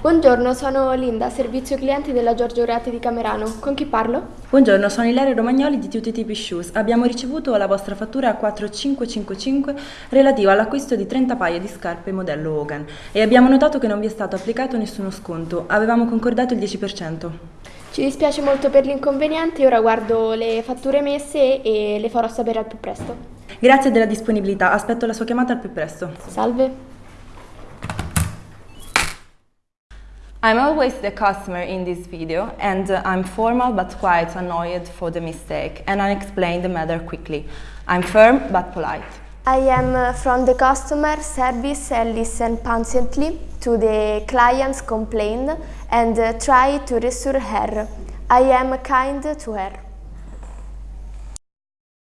Buongiorno, sono Linda, servizio clienti della Giorgio Urati di Camerano. Con chi parlo? Buongiorno, sono Ilaria Romagnoli di Tutti Tipi Shoes. Abbiamo ricevuto la vostra fattura 4555 relativa all'acquisto di 30 paia di scarpe modello Hogan e abbiamo notato che non vi è stato applicato nessuno sconto. Avevamo concordato il 10%. Ci dispiace molto per l'inconveniente, ora guardo le fatture emesse e le farò sapere al più presto. Grazie della disponibilità, aspetto la sua chiamata al più presto. Salve. I'm always the customer in this video and uh, I'm formal but quite annoyed for the mistake and I'll explain the matter quickly. I'm firm but polite. I am uh, from the customer service and listen patiently to the client's complaint and uh, try to reassure her. I am kind to her.